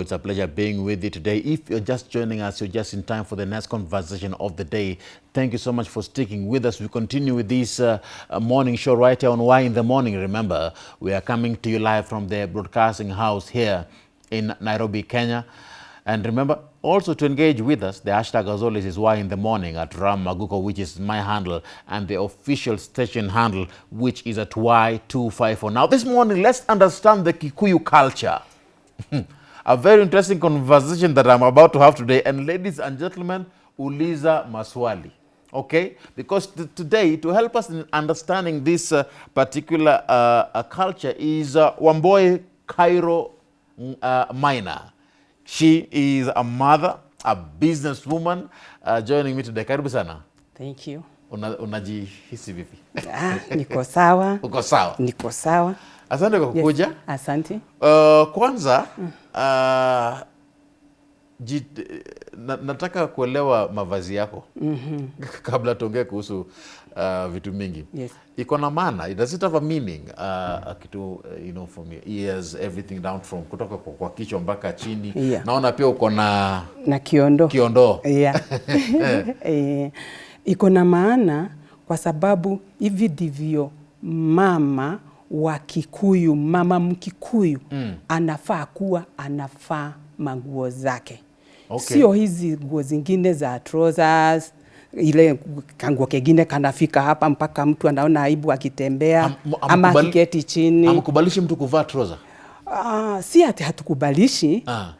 It's a pleasure being with you today. If you're just joining us, you're just in time for the next conversation of the day. Thank you so much for sticking with us. We continue with this uh, uh, morning show right here on Why in the Morning. Remember, we are coming to you live from the broadcasting house here in Nairobi, Kenya. And remember, also to engage with us, the hashtag as always is Why in the Morning at Ram Maguko, which is my handle, and the official station handle, which is at Y254. Now, this morning, let's understand the Kikuyu culture. A very interesting conversation that I'm about to have today. And ladies and gentlemen, uliza maswali. Okay? Because today, to help us in understanding this uh, particular uh, culture is uh, Wamboe Cairo mm, uh, Minor. She is a mother, a businesswoman, uh, joining me today. Karibu sana. Thank you. Una- Unajihisi vipi? Ah, niko sawa, Uko sawa? niko sawa. Asante kwa kukuja. Yes. Asante. Uh, kwanza uh, jit, na, nataka kuelewa mavazi yako mm-hmm. kabla tuongee kuhusu uh, vitu mingi Yes. iko na maana does it have a meaning uh, mm. kitu uh, you know from your ears everything down from kutoka kwa, kwa kichwa mpaka chini Yeah. naona pia uko na Na kiondo. kiondo Yeah. eh, iko na maana kwa sababu hivi ndivyo mama wa Kikuyu, mama Mkikuyu mm. anafaa kuwa anafaa manguo zake Okay. sio hizi nguo zingine za trousers ile kanguo kengine kanafika hapa mpaka mtu anaona aibu akitembea Am- ama amkubali- akiketi chini. amkubalishi mtu kuvaa trouser Uh, si ati hatukubalishi ah.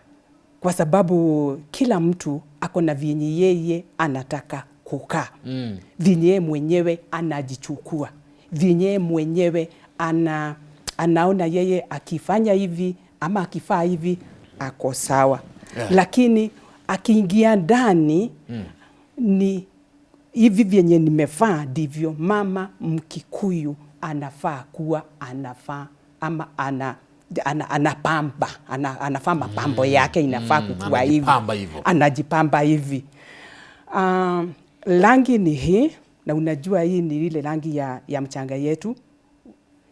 kwa sababu kila mtu ako na vyenye yeye anataka kukaa mm. vinye mwenyewe anajichukua. Vinye mwenyewe ana, anaona yeye akifanya hivi ama akifaa hivi ako sawa. Yeah. lakini akiingia ndani mm. ni hivi vyenye nimefaa ndivyo mama Mkikuyu anafaa kuwa anafaa ama ana ana, anapamba ana, anafaa mapambo yake inafaa Mm, kukua hivi. anajipamba hivi. Um, rangi ni hii na unajua hii ni ile rangi ya, ya mchanga yetu.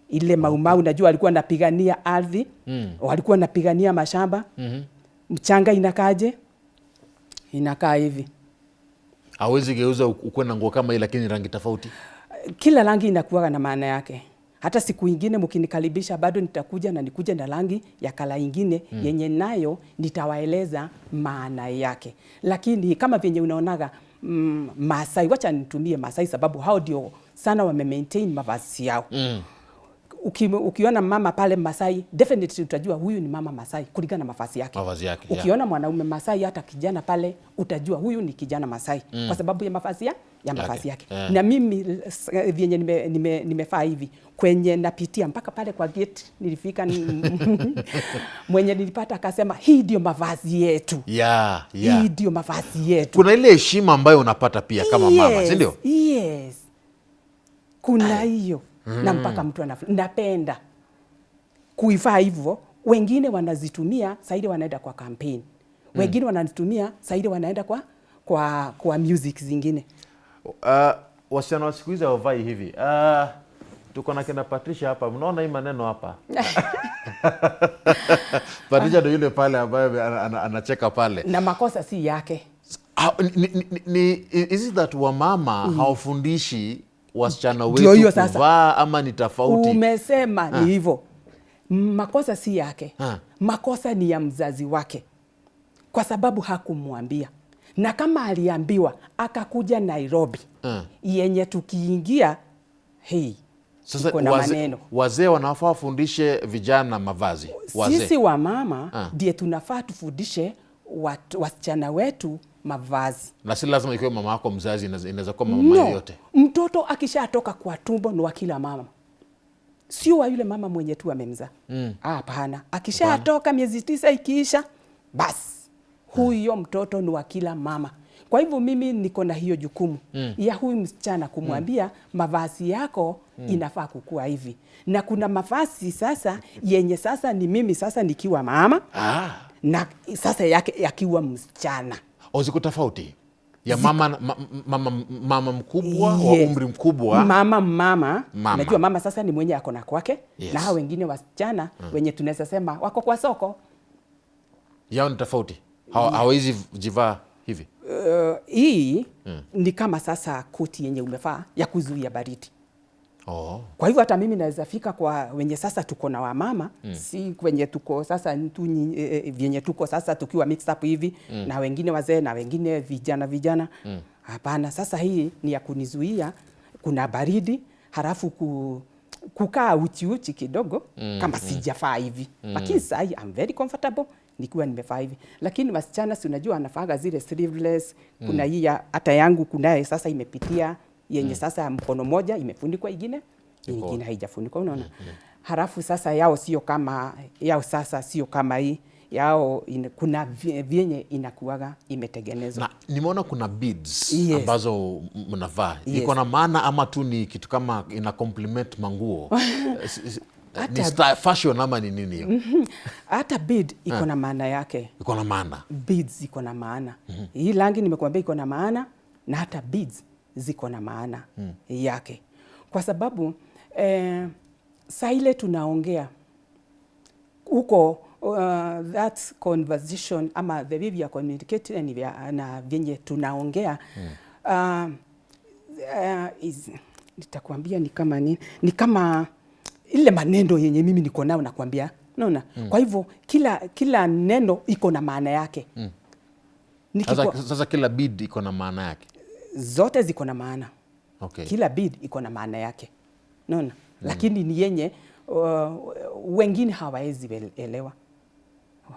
Ile maumau unajua walikuwa wanapigania ardhi mm. walikuwa wanapigania mashamba. Mm-hmm. mchanga inakaje inakaa hivi. Awezi geuza ukuwe na nguo kama hii lakini rangi tofauti. Kila rangi inakuwa na maana yake. Hata siku ingine mkinikaribisha bado nitakuja na nikuja na rangi ya kala ingine mm. yenye nayo nitawaeleza maana yake. Lakini kama vyenye unaonaga mm, Masai, wacha nitumie Masai sababu hao ndio sana wame maintain mavazi yao mm. Uki, ukiona mama pale Masai definitely utajua huyu ni mama Masai kulingana na mavazi yake mavazi yake Ukiona yeah. mwanaume Masai hata kijana pale utajua huyu ni kijana Masai mm. kwa sababu ya mavazi ya, ya mavazi yake Yeah. na mimi s- vyenye nimefaa nime, nimefaa hivi kwenye napitia mpaka pale kwa gate nilifika mwenye nilipata akasema hii ndio mavazi yetu Yeah, yeah. hii ndio mavazi yetu kuna ile heshima ambayo unapata pia kama yes, mama si ndio yes. kuna hiyo na mpaka mtu anaf napenda kuivaa hivyo. Wengine wanazitumia saidi wanaenda kwa campaign. Wengine wanazitumia saidi wanaenda kwa kwa kwa music zingine. Uh, wasichana wa siku hizi hawavai hivi. Uh, tuko na kina Patricia hapa. Mnaona hii maneno hapa? Patricia ndo yule pale ambaye ana- ana- anacheka pale. Na makosa si yake. Ni, ni, ni, ni, is it that wamama mm. hawafundishi wasichana wetu kuvaa ama ni tofauti? Umesema ni hivyo. Makosa si yake. Ha. makosa ni ya mzazi wake. Kwa sababu hakumwambia. Na kama aliambiwa akakuja nairobi ha. yenye tukiingia hei sasa wazee waze- maneno. wazee wanafaa wafundishe vijana mavazi. Wazee. Sisi wa mama Ah. ndiye tunafaa tufundishe wasichana wetu mavazi. Na si lazima ikiwe mama yako mzazi inaweza kuwa mama no, yote. mtoto akishatoka kwa tumbo ni wa kila mama. Sio wa yule mama mwenye tu amemzaa. Hapana. Akishatoka miezi tisa ikiisha basi. Huyo mtoto ni wa kila mama. Kwa hivyo mimi niko na hiyo jukumu. Mm. ya huyu msichana kumwambia mm. mavazi yako mm. inafaa kukua hivi. Na kuna mavazi sasa yenye sasa ni mimi sasa nikiwa mama. Ah. na sasa yake yakiwa msichana o ziko tofauti ya mama, ma, mama, mama mkubwa wa Yes. umri mkubwa mama mama, Mama. najua mama sasa ni mwenye ako na kwake Yes. na hao wengine wasichana mm. wenye tunaweza sema wako kwa soko yao ni tofauti hawezi yeah. jivaa hivi Uh, hii mm. ni kama sasa koti yenye umevaa ya kuzuia baridi. Oh. Kwa hivyo hata mimi naweza fika kwa wenye sasa tuko na wamama mm. si kwenye tuko sasa tu, eh, vyenye tuko sasa tukiwa mixed up hivi mm. na wengine wazee na wengine vijana vijana hapana. Sasa hii ni ya kunizuia, kuna baridi halafu ku, kukaa uchi uchi kidogo mm. kama mm. sijafaa hivi mm. lakini sasa I'm very comfortable nikiwa nimefaa hivi, lakini wasichana si unajua anafaaga zile sleeveless. Kuna hii hata yangu kunaye sasa imepitia yenye mm. sasa mkono moja imefunikwa ingine ingine haijafunikwa, unaona. mm. Halafu sasa yao sio kama yao, sasa sio kama hii yao ina, kuna vyenye inakuwaga imetengenezwa na nimeona kuna beads Yes. ambazo mnavaa Yes. iko na maana ama tu ni kitu kama ina compliment manguo ni style, fashion ama ni nini hiyo hata bead iko na maana yake. iko na maana beads iko na maana hii rangi nimekuambia iko na maana na hata beads ziko na maana yake. Kwa sababu eh, saa ile tunaongea huko uh, that conversation ama the way we are communicating are- na vyenye tunaongea uh, uh, is, nitakwambia ni kama ni, ni kama ile maneno yenye mimi niko nayo nakwambia. Naona kwa hivyo kila kila neno iko na maana yake. Mm. Nikikuwa... sasa, sasa kila bid iko na maana yake zote ziko na maana. Okay. kila bid iko na maana yake. Naona lakini ni yenye uh, wengine hawawezi elewa.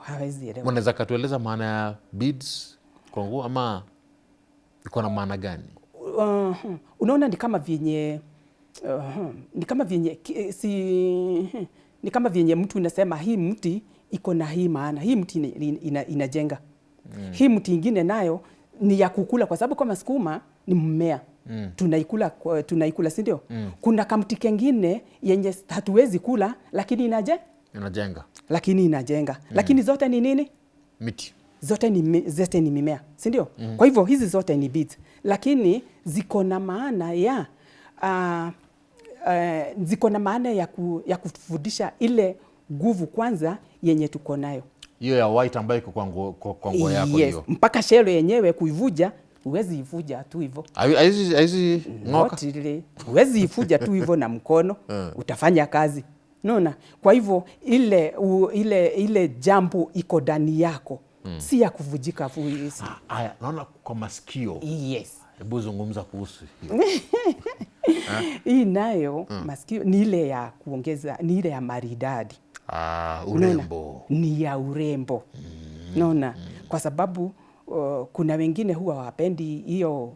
Hawawezi elewa. Mnaweza katueleza maana ya beads kwa nguo ama iko na maana gani? Uh, unaona ni kama vyenye uh, ni kama vyenye si ni kama vyenye mtu unasema hii mti iko na hii maana. Hii mti inajenga ina, ina, inajenga. Mm. hii mti ingine nayo ni ya kukula kwa sababu kama sukuma ni mmea mm. tunaikula tunaikula si ndio mm. kuna kamti kengine yenye hatuwezi kula lakini inaje inajenga lakini inajenga mm. lakini zote ni nini miti zote ni, zote ni mimea si ndio? mm. Kwa hivyo hizi zote ni beads, lakini ziko na maana ya uh, uh, ziko na maana ya, ku, ya kufundisha ile nguvu kwanza yenye tuko nayo hiyo ya white ambayo iko kwa nguo kwa- nguo yako yes. hiyo. Mpaka shelo yenyewe kuivuja huwezi ivuja tu hivyo. Haizi- haizi ng'oka? Huwezi ivuja tu hivyo na mkono utafanya kazi. Naona kwa hivyo ile, u, ile, ile jambo iko ndani yako. Si ya kuvujika fu, haya naona kwa masikio. Yes. Hebu zungumza kuhusu hiyo. Hii nayo masikio ni ile ya kuongeza ni ile ya maridadi ah, urembo. Nona, ni ya urembo mm. naona kwa sababu uh, kuna wengine huwa wapendi hiyo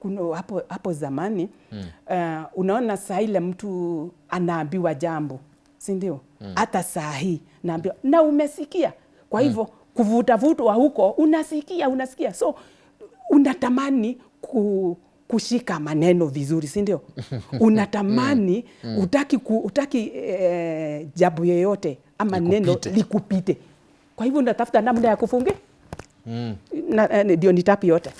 kuna hapo, hapo zamani mm. uh, unaona saa ile mtu anaambiwa jambo si ndio hata saa hii naambiwa na umesikia kwa hivyo mm. kuvutavutwa huko unasikia unasikia so unatamani ku, kushika maneno vizuri si ndio? Unatamani utaki, ku, utaki eh, jabu yoyote ama neno Likupite. likupite kwa hivyo natafuta namna ya kufungi na, eh, ndio nitapi yote?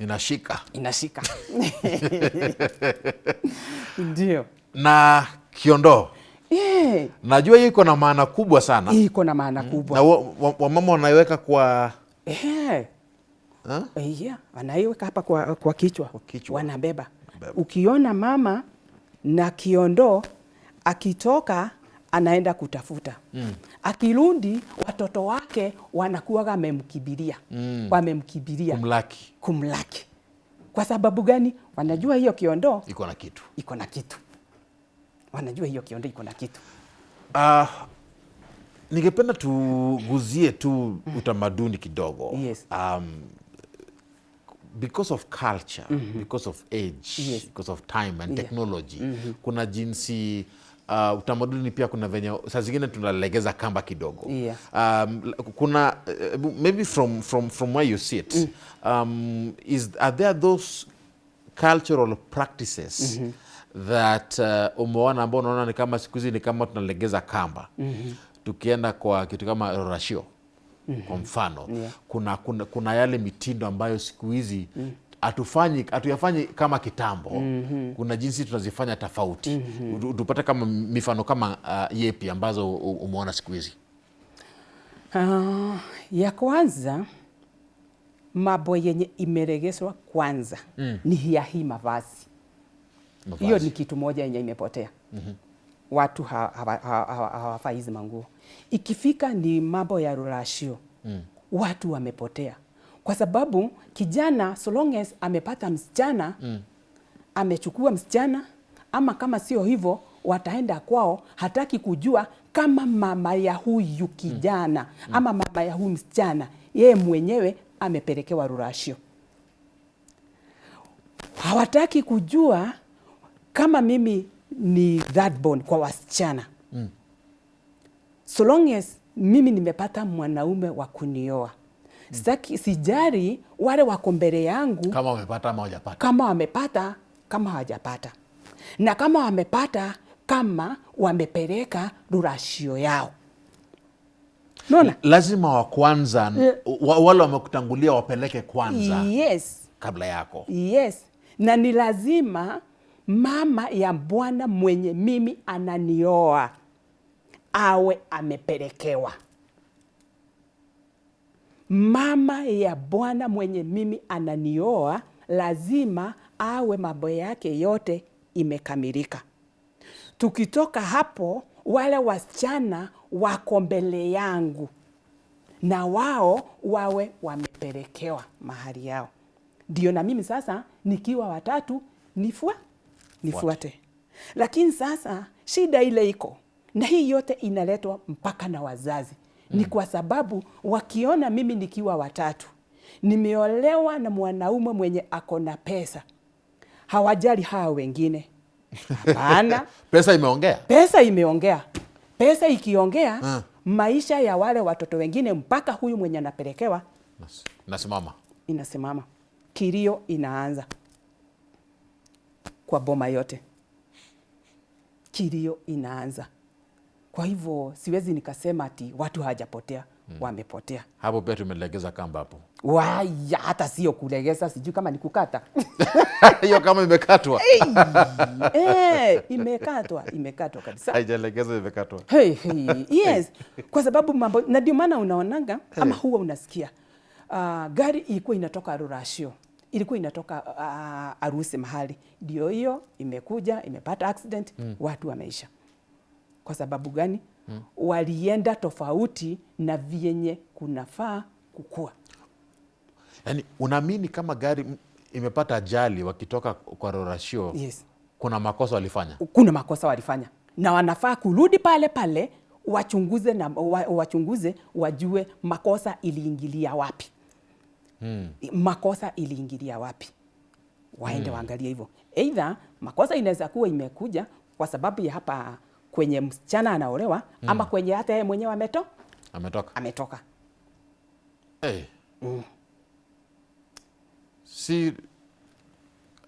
Inashika. Inashika. Ndio. Na kiondoo. Yeah. najua hiyo iko na maana kubwa sana. Iko na maana kubwa. Na wamama wa, wa wanaiweka kwa ha? Yeah, wanaiweka hapa kwa, kwa kichwa, Kwa kichwa. wanabeba. Beba. Ukiona mama na kiondoo akitoka anaenda kutafuta mm. Akirudi watoto wake wanakuwa wamemkibiria mm. wamemkibiria kumlaki kumlaki. Kwa sababu gani? Wanajua hiyo kiondoo iko na kitu iko na kitu, wanajua hiyo kiondoo iko na kitu. uh, ningependa tuguzie tu utamaduni kidogo Yes. um, because of culture mm -hmm. because of age Yes. because of time and Yeah. technology kuna jinsi uh, utamaduni pia kuna venye saa zingine tunalegeza kamba kidogo Yeah. um, kuna uh, maybe from, from, from where you sit mm. um, is, are there those cultural practices mm -hmm. that uh, umeona ambao unaona ni kama siku hizi ni kama tunalegeza kamba mm -hmm. tukienda kwa kitu kama rorashio kwa mfano Yeah. kuna, kuna, kuna yale mitindo ambayo siku hizi hatufanyi hatuyafanyi kama kitambo mm -hmm. kuna jinsi tunazifanya tofauti mm -hmm. tupate kama mifano kama uh, yepi ambazo umeona siku hizi uh, ya kwanza mambo yenye imeregeshwa kwanza mm. ni ya hii mavazi. Hiyo ni kitu moja yenye imepotea. mm-hmm. Watu ha- hawa- hawa- hawa- hawafai hizi manguo. Ikifika ni mambo ya rurashio mm. watu wamepotea, kwa sababu kijana so long as amepata msichana mm. amechukua msichana, ama kama sio hivyo wataenda kwao, hataki kujua kama mama ya huyu kijana mm. ama mama ya huyu msichana yeye mwenyewe amepelekewa rurashio hawataki kujua kama mimi ni that bone kwa wasichana mm. so long as mimi nimepata mwanaume wa kunioa mm. Sitaki, sijari wale wako mbele yangu kama wamepata ama hawajapata, kama wamepata kama hawajapata na kama wamepata kama wamepeleka rurashio yao Nona? lazima wa kwanza wa, wale wamekutangulia wapeleke kwanza yes kabla yako Yes, na ni lazima mama ya bwana mwenye mimi ananioa awe amepelekewa. Mama ya bwana mwenye mimi ananioa lazima awe mambo yake yote imekamilika. Tukitoka hapo, wale wasichana wako mbele yangu na wao wawe wamepelekewa mahali yao, ndio na mimi sasa nikiwa watatu nifua nifuate. Lakini sasa shida ile iko na hii yote inaletwa mpaka na wazazi mm. Ni kwa sababu wakiona mimi nikiwa watatu nimeolewa na mwanaume mwenye ako na pesa, hawajali hawa wengine. Hapana, pesa imeongea pesa imeongea. Pesa ikiongea mm. maisha ya wale watoto wengine mpaka huyu mwenye anapelekewa Nas- nasimama inasimama, kilio inaanza kwa boma yote, kilio inaanza. Kwa hivyo siwezi nikasema ati watu hawajapotea, wamepotea. hapo pia tumelegeza kamba hapo. Waya, hata sio kulegeza, sijui kama ni kukata. Hiyo kama imekatwa. Hey, imekatwa, imekatwa kabisa. haijalegeza imekatwa. Hey, hey, yes, kwa sababu mambo na ndio maana unaonanga ama huwa unasikia uh, gari ilikuwa inatoka Rurashio, ilikuwa inatoka uh, Arusi mahali, ndio hiyo imekuja imepata accident mm. watu wameisha. Kwa sababu gani? mm. walienda tofauti na vyenye kunafaa kukua. Yani unaamini kama gari imepata ajali wakitoka kwa rorashio Yes. kuna makosa walifanya kuna makosa walifanya na wanafaa kurudi pale pale wachunguze na wa, wachunguze wajue makosa iliingilia wapi hmm. makosa iliingilia wapi? Waende waangalie hivyo. Aidha makosa inaweza kuwa imekuja kwa sababu ya hapa kwenye msichana anaolewa ama kwenye hata yeye mwenyewe ameto ametoka. Ametoka. Hey. si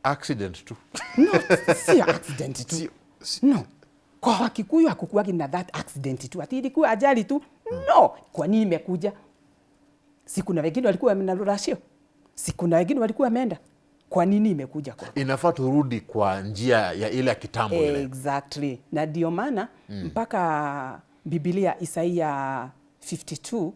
accident tu. No si accident tu. Si- si- no. Kwa wakikuyu hakukuwagi na that accident tu. Ati ilikuwa ajali tu. No. Kwa nini imekuja si kuna wengine walikuwa na rasio, si kuna wengine walikuwa wameenda? Kwa nini imekuja kwa inafaa turudi kwa njia ya ile ya kitambo ile. Exactly. Na ndio maana mm. mpaka Biblia isaia 52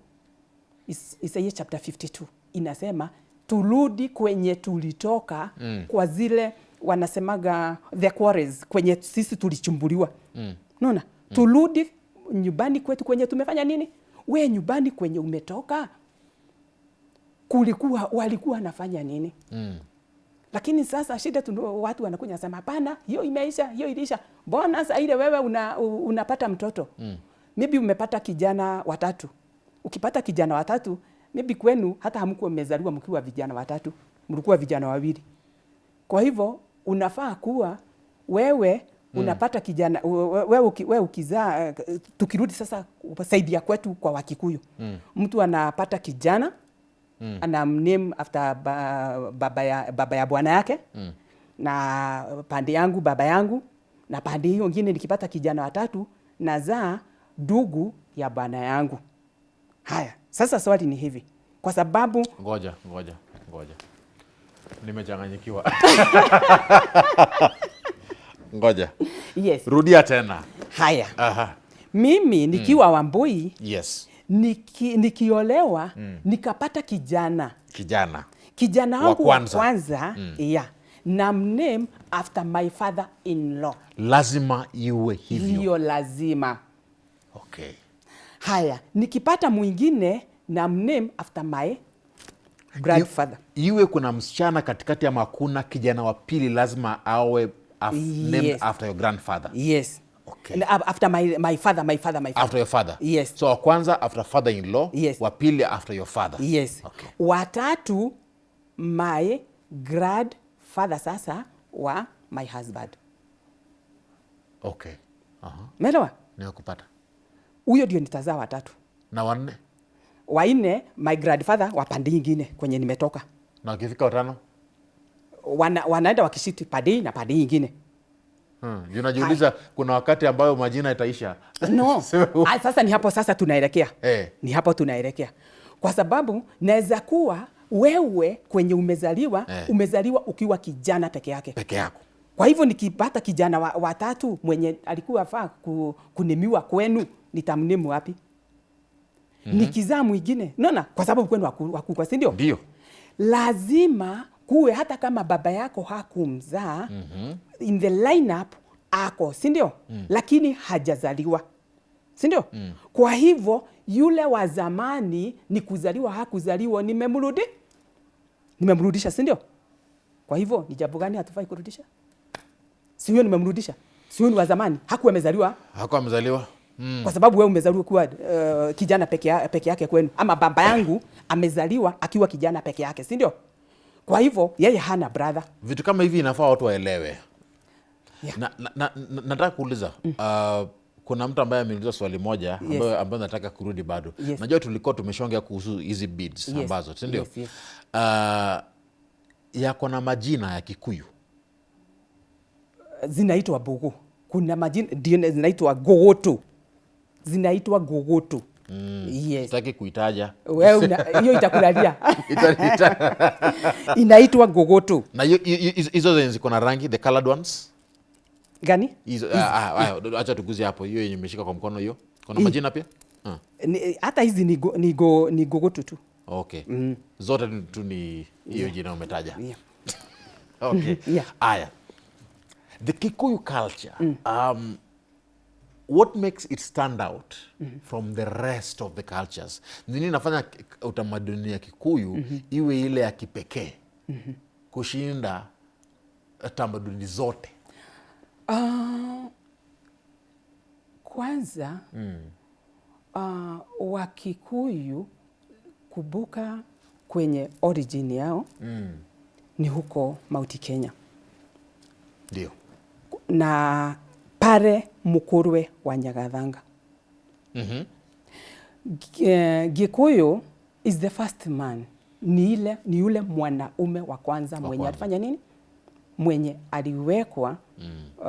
Is- isaia chapter 52 inasema turudi kwenye tulitoka mm. kwa zile wanasemaga the quarries kwenye sisi tulichumbuliwa. Mm. naona mm. turudi nyumbani kwetu kwenye tumefanya nini? We nyumbani kwenye umetoka kulikuwa walikuwa wanafanya nini mm. lakini sasa shida tu watu wanakuja sema hapana, hiyo imeisha, hiyo ilisha. Mbona saa ile wewe una, unapata mtoto mm. maybe umepata kijana watatu. Ukipata kijana watatu maybe kwenu hata hamkuwa mmezaliwa mkiwa vijana watatu, mlikuwa vijana wawili. Kwa hivyo unafaa kuwa wewe unapata kijana we- wewe uki, we ukizaa eh, tukirudi sasa saidia kwetu kwa Wakikuyu mm. mtu anapata kijana mm. anamname after ba, baba ya, baba ya bwana yake mm. na pande yangu baba yangu na pande hiyo ngine nikipata kijana watatu nazaa dugu ya bwana yangu. Haya, sasa swali ni hivi, kwa sababu ngoja ngoja ngoja nimechanganyikiwa ngoja yes, rudia tena haya Aha. mimi nikiwa mm. Wambui yes Niki, nikiolewa mm. nikapata kijana. Kijana. Kijana Wa wangu wa kwanza. kwanza, yeah, na name after my father in law lazima iwe hivyo. Hiyo lazima. Okay. haya nikipata mwingine na name after my grandfather. Iwe kuna msichana katikati ya makuna kijana wa pili lazima awe af named Yes. after your grandfather. Yes Okay. After my, my father my father my father after your father Yes. so wa kwanza after father in law Yes. wa pili after your father yes okay. watatu my grandfather sasa wa my husband okay. Uh -huh. Melewa? nimekupata huyo ndio nitazaa watatu na wanne wanne my grandfather wa pande ingine kwenye nimetoka na wakifika watano Wana, wanaenda wakishiti pande na pande nyingine. ingine hmm. Unajiuliza najiuliza kuna wakati ambayo majina itaisha no. So- sasa ni hapo sasa tunaelekea. Hey. ni hapo tunaelekea. Kwa sababu naweza kuwa wewe kwenye umezaliwa hey. umezaliwa ukiwa kijana peke yake. Peke yako. Kwa hivyo nikipata kijana wa- watatu mwenye alikuwa faa ku, kunimiwa kwenu nitamnimu wapi? Mm-hmm. nikizaa mwingine. Naona kwa sababu kwenu waku- wakubwa si ndio? Ndio. Lazima kuwe hata kama baba yako hakumzaa mm-hmm. in the lineup ako si ndio? Mm. lakini hajazaliwa. Si ndio? Mm. kwa hivyo yule wa zamani ni kuzaliwa hakuzaliwa nimemrudi. Nimemrudisha si ndio? Kwa hivyo ni jambo gani hatufai kurudisha? Si huyo nimemrudisha? Si huyo ni wa zamani? Hakuwa amezaliwa? Hakuwa amezaliwa. Mm. kwa sababu wewe umezaliwa kuwa uh, kijana peke, peke yake kwenu. Ama baba yangu amezaliwa akiwa kijana peke yake si ndio kwa hivyo yeye hana brother. Vitu kama hivi inafaa watu waelewe. Yeah. na, na, na, na, nataka kuuliza uh, kuna mtu ambaye ameuliza swali moja ambayo, ambayo nataka kurudi bado. Yes. najua tulikuwa tumeshongea kuhusu hizi beads Yes. ambazo sindio Yes, yes. uh, yako na majina ya kikuyu. Zinaitwa bugu kuna majina ndio zinaitwa gogoto. Zinaitwa gogoto mm. yes. Sitaki kuitaja. Wewe hiyo itakulalia. Ita- ita- inaitwa gogoto. Na hizo ziko na rangi the colored ones? Gani? Hizo ah, ah, ah, acha tuguzie hapo. Hiyo yenye imeshika kwa mkono hiyo. Kuna majina pia? Ah, hata hizi ni, go, ni, go, ni gogoto tu. Okay. Zote tu- ni hiyo jina umetaja. Yeah. okay. Yeah. aya. The kikuyu culture. Um, what makes it stand out mm -hmm. from the rest of the cultures nini inafanya utamaduni ya kikuyu mm -hmm. iwe ile ya kipekee kushinda tamaduni zote Uh, kwanza mm. uh, Wakikuyu kubuka kwenye origin yao mm. ni huko Mauti Kenya ndio na pare Mukurwe wa Nyagathanga. mm -hmm. eh, Gikuyu is the first man, ni ile ni yule mwanaume wa kwanza mwenye alifanya nini, mwenye aliwekwa mm. uh,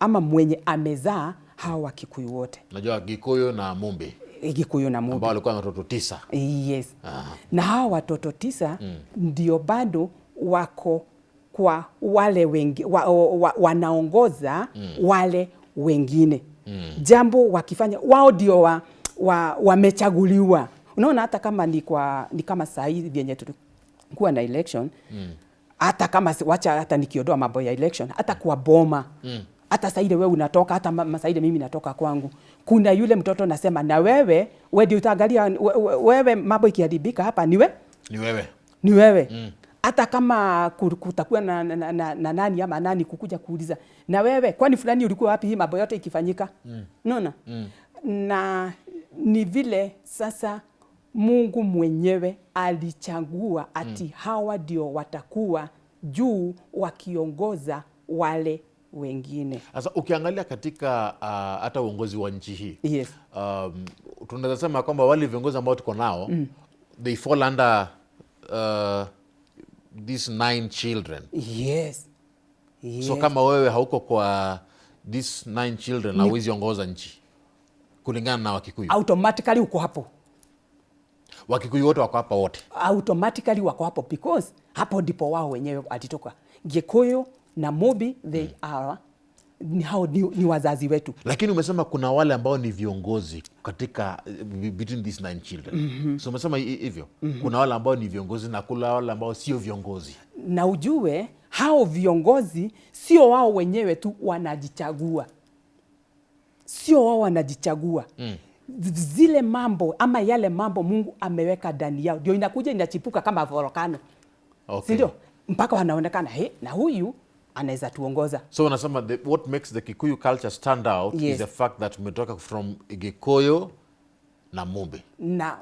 ama mwenye amezaa hawa Wakikuyu wote najua gikuyu na mumbi Gikuyu na Mumbi walikuwa na watoto tisa Yes. Na hawa watoto tisa mm. ndio bado wako kwa wale wengi, wa, wa, wa, wanaongoza mm. wale wengine. Mm. jambo wakifanya wao ndio wa, wa, wamechaguliwa. Unaona, hata kama ni, kwa, ni kama saa hii vyenye tulikuwa na election hata kama wacha hata nikiondoa mambo ya election hata kwa boma. Hata saa ile wewe unatoka hata ma- mimi natoka kwangu. Kuna yule mtoto nasema na wewe wewe ndio utaangalia we- we- wewe mambo ikiharibika hapa ni wewe ni wewe. Ni wewe hata kama ku- kutakuwa na, na, na, na, na nani ama nani kukuja kuuliza na wewe kwani fulani ulikuwa wapi hii mambo yote ikifanyika mm. mm. na ni vile sasa Mungu mwenyewe alichagua ati mm. hawa ndio watakuwa juu wakiongoza wale wengine sasa ukiangalia katika uh, hata uongozi wa nchi hii yes. um, tunaweza sema kwamba wale viongozi ambao tuko nao mm. they fall under uh, these nine children Yes. Yes. so kama wewe hauko kwa these nine children hauwezi ongoza nchi kulingana na wakikuyu automatically uko hapo wakikuyu wote wako hapo, wote automatically wako hapo because hapo ndipo wao wenyewe alitoka. Gikuyu na Mubi they mm. are ni hao ni, ni wazazi wetu lakini umesema kuna wale ambao ni viongozi katika eh, between these nine children mm-hmm. so umesema hivyo mm-hmm. kuna wale ambao ni viongozi na kuna wale ambao sio viongozi na ujue hao viongozi sio wao wenyewe tu wanajichagua, sio wao wanajichagua mm. Zile mambo ama yale mambo Mungu ameweka ndani yao ndio inakuja inachipuka kama volkano, okay. si ndio? Mpaka wanaonekana he, na huyu anaweza tuongoza. so unasema the, what makes the kikuyu culture stand out yes. is the fact that umetoka from Gikuyu na mumbi na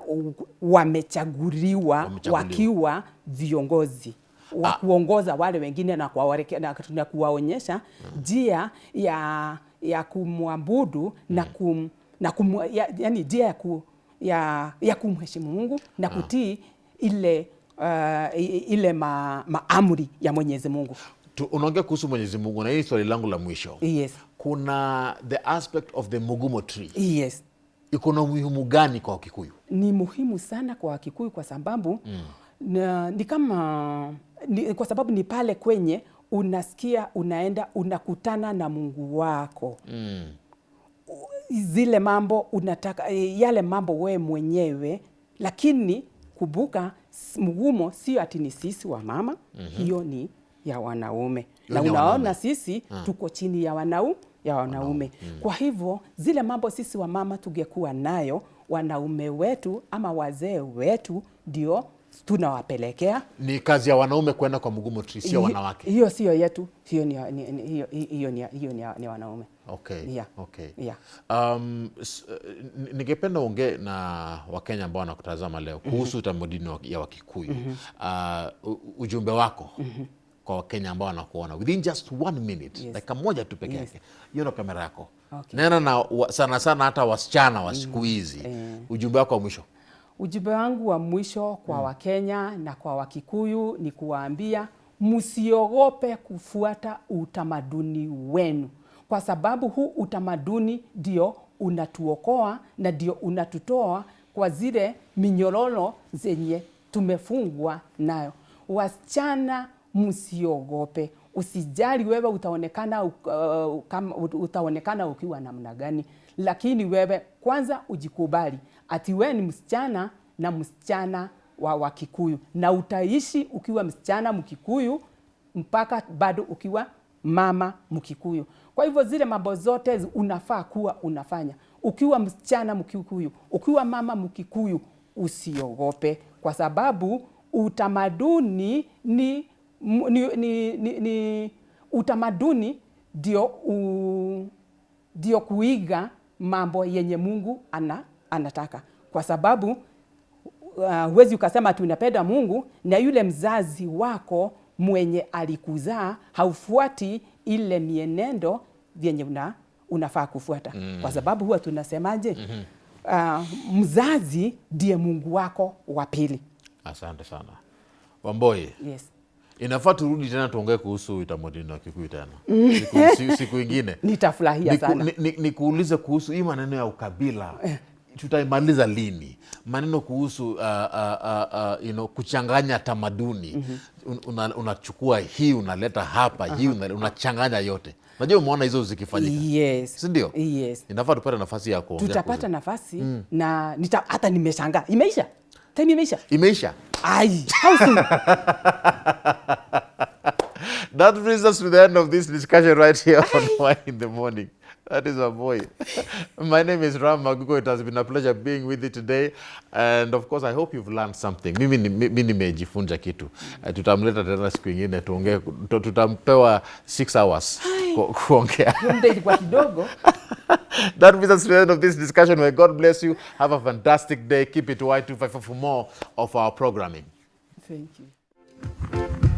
wamechaguliwa Wamechaguliwa. wakiwa viongozi wa kuongoza wale wengine na, kuwareke, na, na kuwaonyesha njia ya, ya kumwabudu na kum, na kum, ya, yani njia ya, ku, ya, ya kumheshimu Mungu na kutii ile uh, ile ma, maamri ya Mwenyezi Mungu. Tu- unaongea kuhusu mwenyezi mungu na hii swali langu la mwisho Yes. kuna the aspect of the mugumo tree Yes. iko na umuhimu gani kwa wakikuyu ni muhimu sana kwa Wakikuyu kwa sababu mm. na, ni kama ni, kwa sababu ni pale kwenye unasikia unaenda unakutana na Mungu wako mm. zile mambo unataka eh, yale mambo wewe mwenyewe, lakini kumbuka mgumo sio ati ni sisi wa mama mm-hmm. hiyo ni ya wanaume na ya unaona wanaume. sisi tuko chini ya wanau ya wanaume mm. Kwa hivyo zile mambo sisi wa mama tungekuwa nayo, wanaume wetu ama wazee wetu ndio tunawapelekea ni kazi ya wanaume kwenda kwa mgumo sio wanawake Hiyo sio yetu, hiyo ni, hiyo, hiyo ni, hiyo ni, ni wanaume. okay. Yeah. Okay. Yeah. Um, eh, ni- ningependa ongee na wakenya ambao wanakutazama leo kuhusu mm utamaduni tamaduni ya wakikuyu mm -hmm. uh, ujumbe wako kwa wakenya ambao wanakuona within just one minute Yes. dakika moja tu peke yake hiyo ndo kamera yako Okay. nena na sana sana hata wasichana wa siku hizi mm. ujumbe wako wa mwisho Ujumbe wangu wa mwisho kwa mm. Wakenya na kwa Wakikuyu ni kuwaambia msiogope kufuata utamaduni wenu, kwa sababu huu utamaduni ndio unatuokoa na ndio unatutoa kwa zile minyororo zenye tumefungwa nayo. Wasichana, msiogope. Usijali wewe utaonekana, uh, kama, utaonekana ukiwa namna gani, lakini wewe kwanza ujikubali ati wewe ni msichana na msichana wa Wakikuyu, na utaishi ukiwa msichana Mkikuyu mpaka bado ukiwa mama Mkikuyu. Kwa hivyo zile mambo zote unafaa kuwa unafanya ukiwa msichana Mkikuyu, ukiwa mama Mkikuyu, usiogope kwa sababu utamaduni ni, ni, ni, ni, ni utamaduni ndio ndio kuiga mambo yenye Mungu ana, anataka kwa sababu huwezi uh, ukasema ati unapenda Mungu na yule mzazi wako mwenye alikuzaa haufuati ile mienendo vyenye una, unafaa kufuata mm. Kwa sababu huwa tunasemaje? mm-hmm. Uh, mzazi ndiye Mungu wako wa pili. asante sana wamboi Yes. Inafaa turudi tena tuongee kuhusu utamaduni wa kikuyu tena siku, siku, siku ingine Nitafurahia Niku- sana. ni- ni- nikuulize kuhusu hii maneno ya ukabila tutaimaliza lini maneno kuhusu uh, uh, uh, uh, you know, kuchanganya tamaduni mm -hmm. unachukua una hii unaleta hapa uh -huh. hii unachanganya una- yote najua umeona hizo zikifanyika Yes. sindio Yes. inafaa tupate nafasi ya kuongea Tutapata nafasi na nita, hata nimeshangaa. Imeisha? Time imeisha? imeisha Ai, how soon? That brings us to the end of this discussion right here Aye. on Why in the Morning. That is our boy. My name is Ram Magugo. It has been a pleasure being with you today. And of course, I hope you've learned something. Mimi ni- mimi nimejifunza kitu. Uh, tutamleta tena siku ingine tuongee, tu- tutampewa six hours that brings us to the end of this discussion. Where god bless you. Have a fantastic day. Keep it y254 for more of our programming. Thank you.